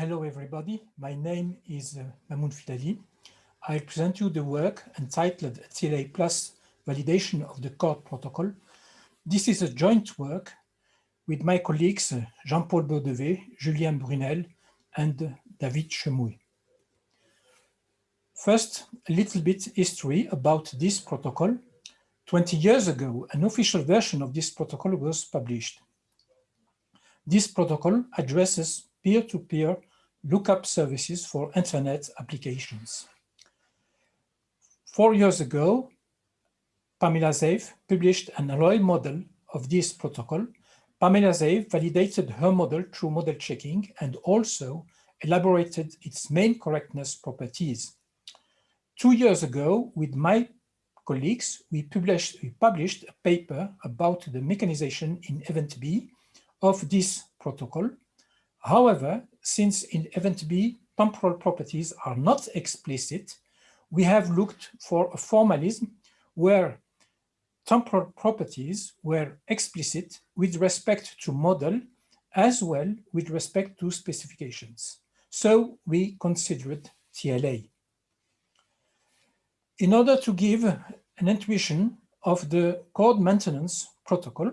Hello, everybody. My name is uh, Mamoun Filali. I present you the work entitled TLA Plus Validation of the Chord Protocol. This is a joint work with my colleagues uh, Jean-Paul Bodeveix, Julien Brunel, and David Chemouil. First, a little bit history about this protocol. 20 years ago, an official version of this protocol was published. This protocol addresses peer-to-peer -peer lookup services for internet applications. Four years ago, Pamela Zave published an alloy model of this protocol. Pamela Zave validated her model through model checking and also elaborated its main correctness properties. Two years ago, with my colleagues, we published, we published a paper about the mechanization in event B of this protocol. However, since in event B, temporal properties are not explicit, we have looked for a formalism where temporal properties were explicit with respect to model as well with respect to specifications. So we considered TLA. In order to give an intuition of the Chord maintenance protocol,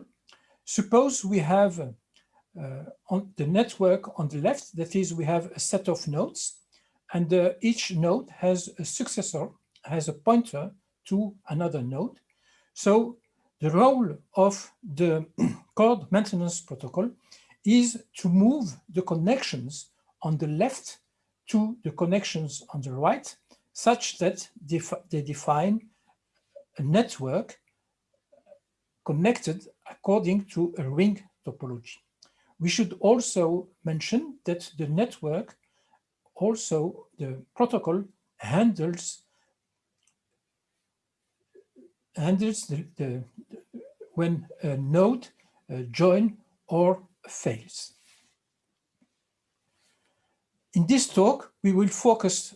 suppose we have on the network on the left, that is, we have a set of nodes, and uh, each node has a successor, has a pointer to another node. So the role of the Chord maintenance protocol is to move the connections on the left to the connections on the right, such that they define a network connected according to a ring topology. We should also mention that the network, also the protocol handles handles the, the, when a node uh, join or fails. In this talk, we will focus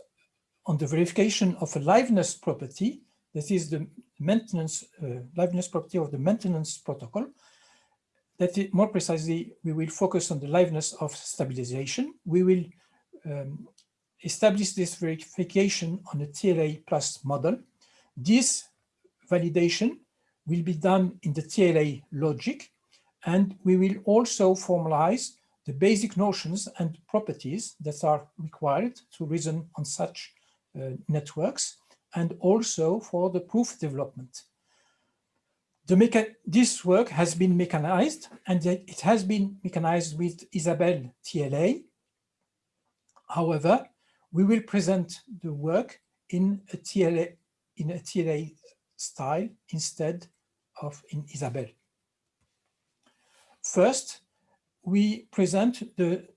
on the verification of a liveness property, that is the maintenance uh, liveness property of the maintenance protocol, that it, more precisely, we will focus on the liveness of stabilization. We will um, establish this verification on a TLA plus model. This validation will be done in the TLA logic, and we will also formalize the basic notions and properties that are required to reason on such uh, networks, and also for the proof development this work has been mechanized and it has been mechanized with Isabelle TLA. However, we will present the work in a TLA, in a TLA style instead of in Isabelle. First, we present the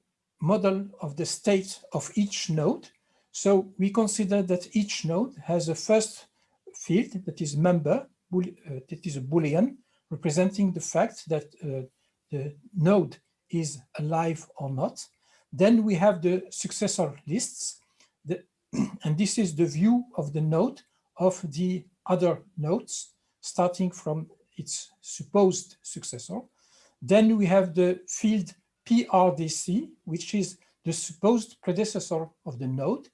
model of the state of each node. So we consider that each node has a first field that is member that is a Boolean representing the fact that uh, the node is alive or not. Then we have the successor lists, the, and this is the view of the node of the other nodes, starting from its supposed successor. Then we have the field PRDC, which is the supposed predecessor of the node.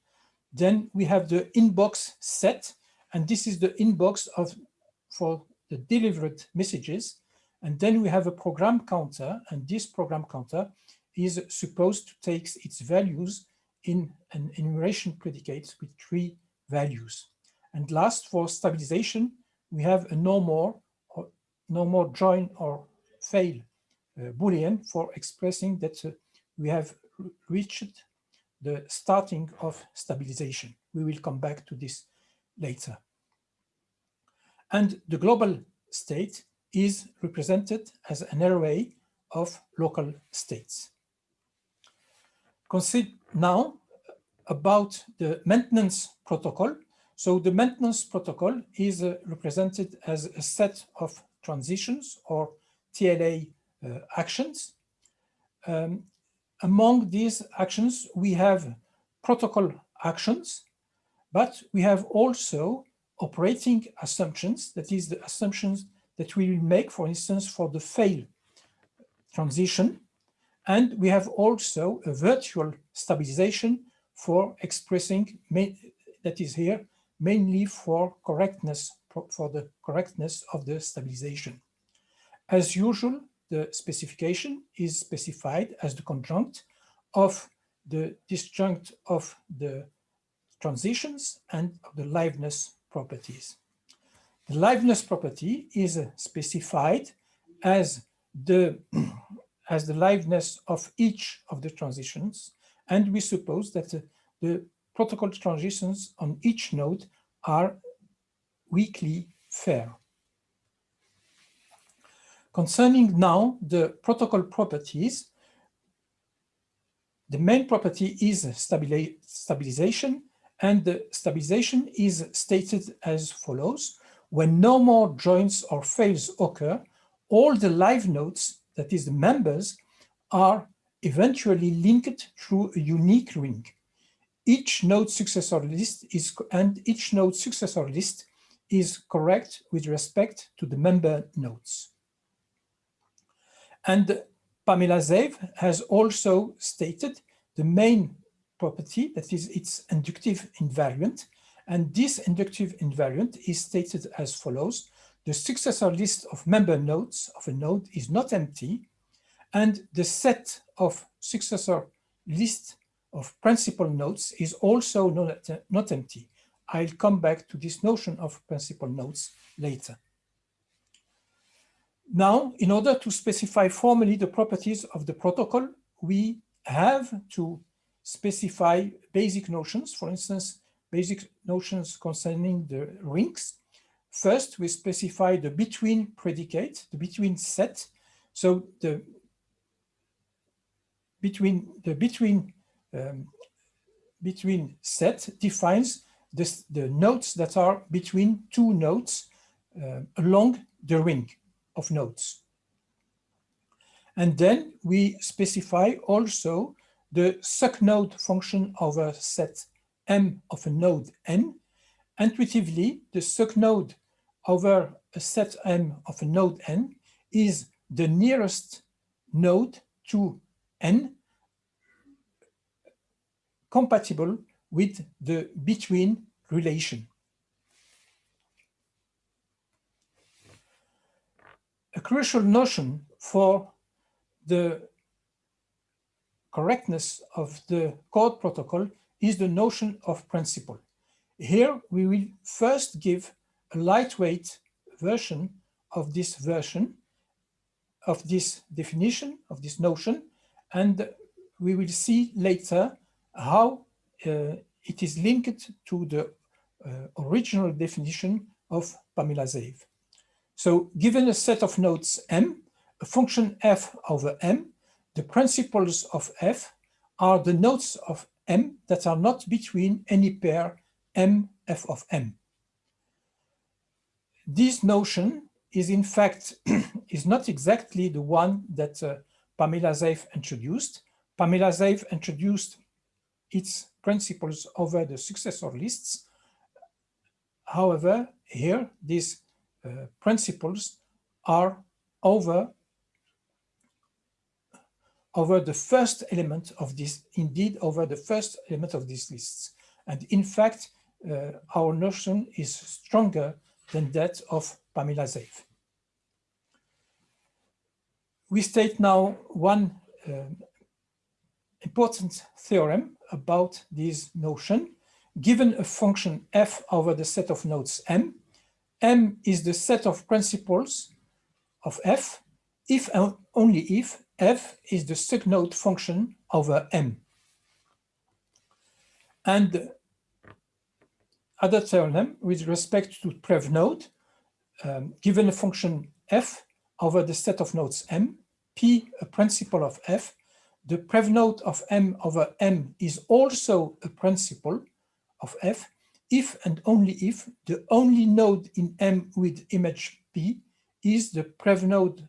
Then we have the inbox set, and this is the inbox of for the delivered messages. And then we have a program counter, and this program counter is supposed to take its values in an enumeration predicate with three values. And last, for stabilization, we have a no more or no more join or fail uh, Boolean for expressing that uh, we have reached the starting of stabilization. We will come back to this later. And the global state is represented as an array of local states. Consider now about the maintenance protocol. So the maintenance protocol is uh, represented as a set of transitions or TLA uh, actions. Um, among these actions, we have protocol actions, but we have also operating assumptions, that is the assumptions that we will make, for instance, for the fail transition. And we have also a virtual stabilization for expressing, that is here, mainly for correctness, for the correctness of the stabilization. As usual, the specification is specified as the conjunct of the disjunct of the transitions and of the liveness properties. The liveness property is specified as the as the liveness of each of the transitions and we suppose that the, the protocol transitions on each node are weakly fair. Concerning now the protocol properties, the main property is stabilization and the stabilization is stated as follows. When no more joins or fails occur, all the live nodes, that is the members, are eventually linked through a unique ring. Each node successor list is and each node successor list is correct with respect to the member nodes. And Pamela Zave has also stated the main property, that is its inductive invariant. And this inductive invariant is stated as follows. The successor list of member nodes of a node is not empty, and the set of successor list of principal nodes is also not, not empty. I'll come back to this notion of principal nodes later. Now, in order to specify formally the properties of the protocol, we have to specify basic notions, for instance, basic notions concerning the rings. First, we specify the between predicate, the between set. So the between the between um, between set defines this, the nodes that are between two nodes uh, along the ring of nodes. And then we specify also the sucnode function of a set M of a node N. Intuitively, the sucnode over a set M of a node N is the nearest node to N compatible with the between relation. A crucial notion for the correctness of the Chord protocol is the notion of principal. Here we will first give a lightweight version of this version of this definition of this notion and we will see later how uh, it is linked to the uh, original definition of Pamela Zave. So given a set of nodes M, a function f over M, the principals of f are the nodes of M that are not between any pair M f of M. This notion is in fact is not exactly the one that uh, Pamela Zave introduced. Pamela Zave introduced its principals over the successor lists. However, here these uh, principals are over over the first element of this, indeed over the first element of these lists. And in fact, uh, our notion is stronger than that of Pamela Zave. We state now one uh, important theorem about this notion. Given a function f over the set of nodes m, m is the set of principals of f if and only if f is the sucnode function over m. And other theorem with respect to prev node, um, given a function f over the set of nodes m, p a principal of f, the prev node of m over m is also a principal of f if and only if the only node in M with image P is the prev node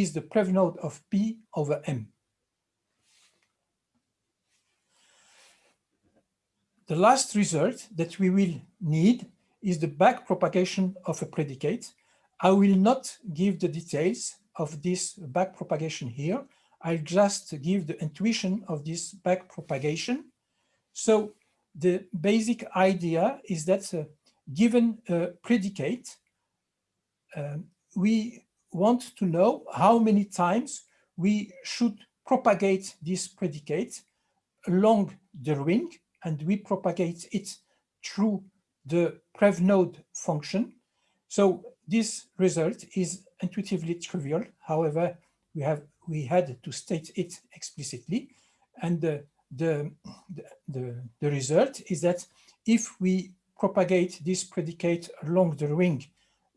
is the prev node of P over M. The last result that we will need is the back propagation of a predicate. I will not give the details of this back propagation here. I'll just give the intuition of this back propagation. So the basic idea is that uh, given a predicate, uh, we want to know how many times we should propagate this predicate along the ring and we propagate it through the prevnode function. So this result is intuitively trivial. However, we have we had to state it explicitly. And the, the, the, the result is that if we propagate this predicate along the ring,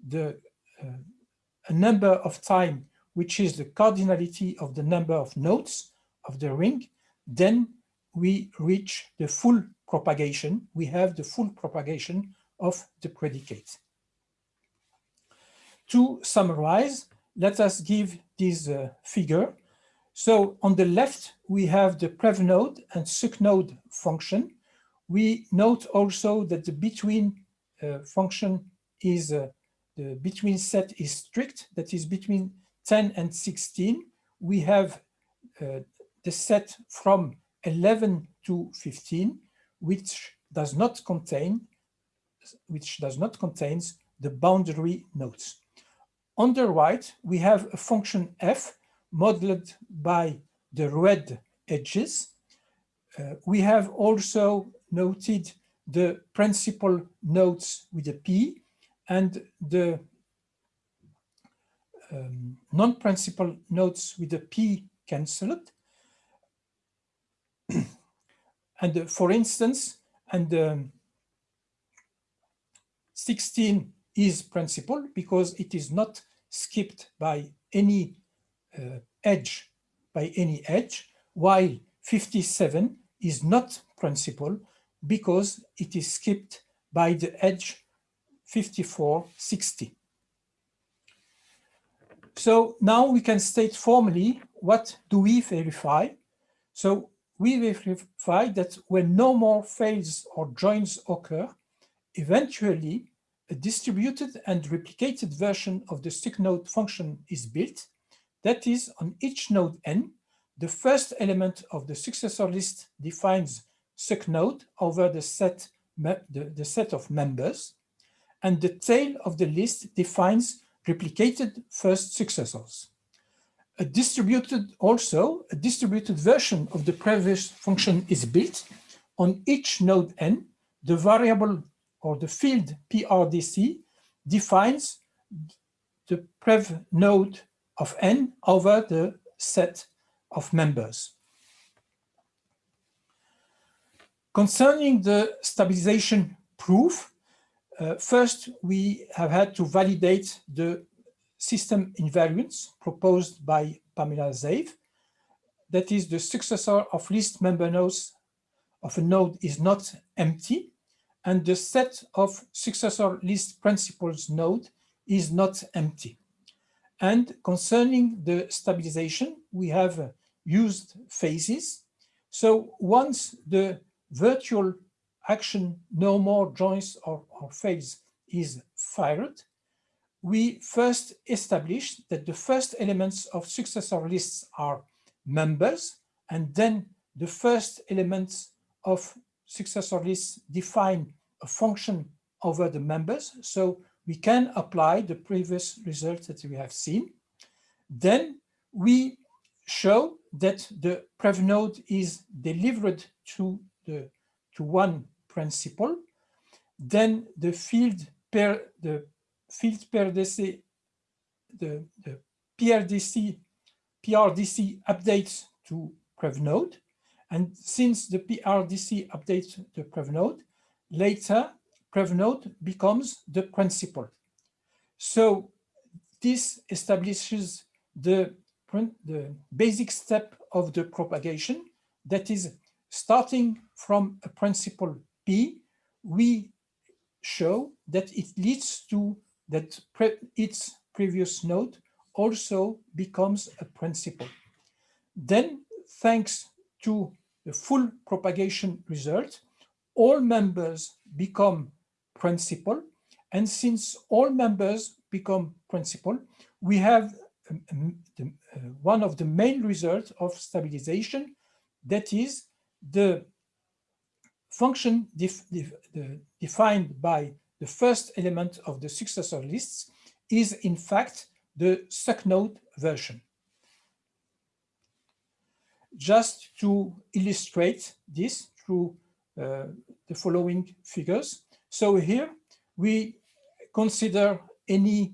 the uh, a number of time, which is the cardinality of the number of nodes of the ring, then we reach the full propagation. We have the full propagation of the predicate. To summarize, let us give this uh, figure. So on the left, we have the prev node and suc node function. We note also that the between uh, function is uh, the between set is strict, that is between 10 and 16. We have uh, the set from 11 to 15, which does not contain which does not contains the boundary nodes. On the right, we have a function f modeled by the red edges. Uh, we have also noted the principal nodes with a p and the um, non-principal nodes with a p cancelled. and uh, for instance, and um, 16 is principal because it is not skipped by any uh, edge, by any edge, while 57 is not principal because it is skipped by the edge 5460. So now we can state formally what do we verify. So we verify that when no more fails or joins occur, eventually a distributed and replicated version of the suc node function is built. That is, on each node n, the first element of the successor list defines suc node over the set, the, the set of members, and the tail of the list defines replicated first successors. A distributed also, a distributed version of the previous function is built. On each node n, the variable or the field PRDC defines the prev node of n over the set of members. Concerning the stabilization proof, uh, first we have had to validate the system invariance proposed by Pamela Zave. That is the successor of list member nodes of a node is not empty and the set of successor list principals node is not empty. And concerning the stabilization, we have used phases. So once the virtual action no more joins or, or fails is fired, we first establish that the first elements of successor lists are members, and then the first elements of successor lists define a function over the members. So we can apply the previous results that we have seen. Then we show that the prev node is delivered to the to one principal. Then the field per the field per DC the, the PRDC PRDC updates to prev node. And since the PRDC updates the prev node, later PrevNode becomes the principal. So this establishes the, the basic step of the propagation that is starting from a principal P, we show that it leads to that pre its previous node also becomes a principal. Then, thanks to the full propagation result, all members become principal. And since all members become principal, we have um, um, the, uh, one of the main results of stabilization, that is the function def def defined by the first element of the successor lists is in fact the SUCNode version. Just to illustrate this through uh, the following figures. So here we consider any,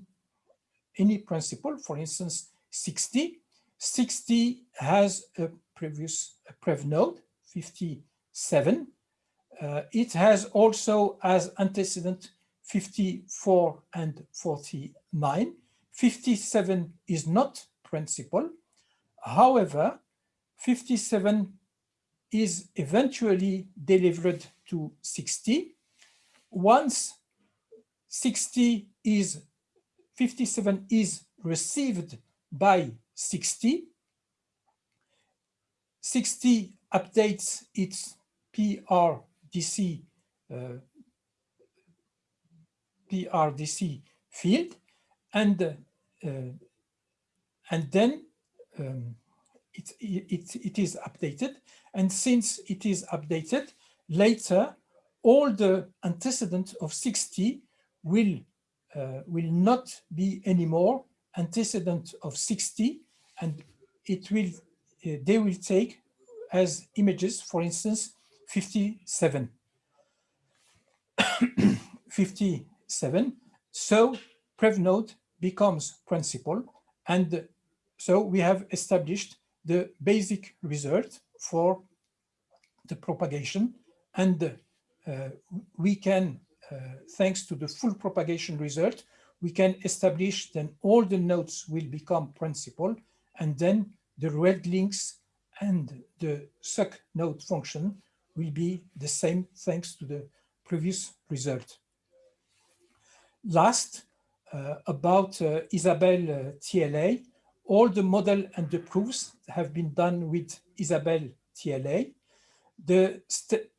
any principal, for instance, 60. 60 has a previous a prev node, 57. Uh, it has also as antecedent 54 and 49. 57 is not principal. However, 57 is eventually delivered to 60. Once 60 is 57 is received by 60, 60 updates its PRDC uh, PRDC field and uh, and then um, it, it, it is updated. And since it is updated, later all the antecedent of 60 will, uh, will not be anymore antecedent of 60 and it will, uh, they will take as images, for instance, 57. 57. So PrevNode becomes principal and so we have established the basic result for the propagation and uh, we can, uh, thanks to the full propagation result, we can establish then all the nodes will become principal and then the red links and the suc node function will be the same thanks to the previous result. Last, uh, about uh, Isabelle uh, TLA, all the model and the proofs have been done with Isabelle TLA.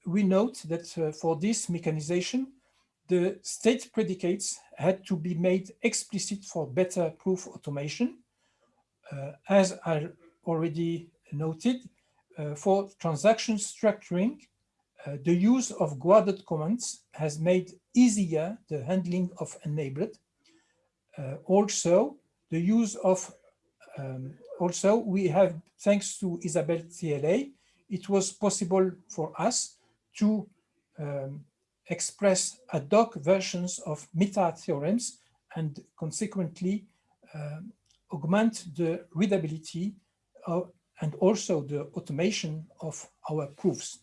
We note that uh, for this mechanization, the state predicates had to be made explicit for better proof automation. Uh, as I already noted, for transaction structuring, uh, the use of guarded commands has made easier the handling of enabled. Uh, also, the use of um, also, we have, thanks to Isabelle TLA, it was possible for us to um, express ad hoc versions of meta theorems and consequently um, augment the readability of, and also the automation of our proofs.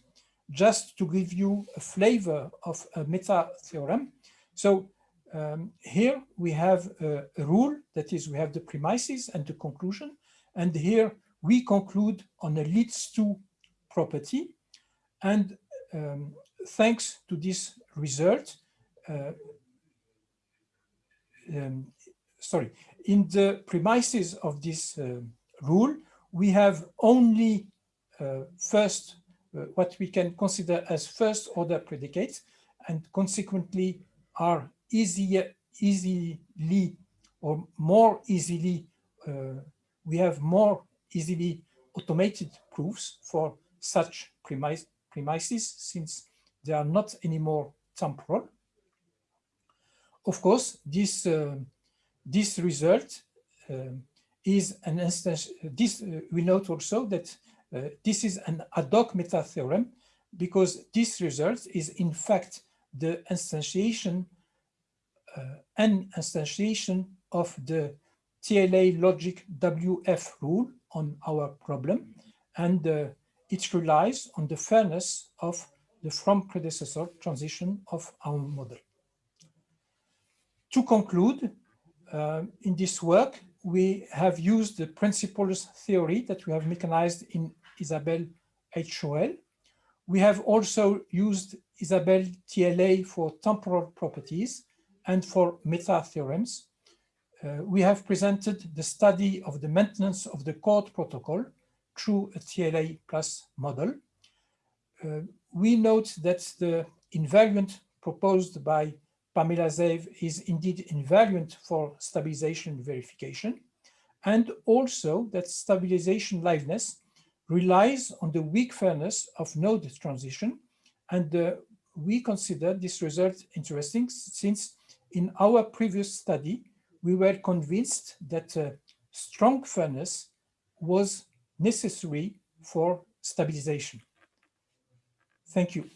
Just to give you a flavor of a meta theorem. So um, here we have a, a, rule, that is we have the premises and the conclusion. And here we conclude on a leads to property. And um, thanks to this result, uh, um, sorry, in the premises of this uh, rule, we have only uh, first, uh, what we can consider as first order predicates, and consequently are easier, easily or more easily, uh, we have more easily automated proofs for such premise, premises since they are not anymore temporal. Of course, this uh, this result uh, is an instance. This uh, we note also that uh, this is an ad hoc meta theorem because this result is in fact the instantiation uh, an instantiation of the TLA logic WF rule on our problem, and uh, it relies on the fairness of the from predecessor transition of our model. To conclude, uh, in this work, we have used the principles theory that we have mechanized in Isabelle HOL. We have also used Isabelle TLA for temporal properties and for meta theorems. Uh, we have presented the study of the maintenance of the Chord protocol through a TLA plus model. Uh, we note that the invariant proposed by Pamela Zave is indeed invariant for stabilization verification. and also that stabilization liveness relies on the weak fairness of node transition. And uh, we consider this result interesting since in our previous study, we were convinced that uh, strong fairness was necessary for stabilization. Thank you.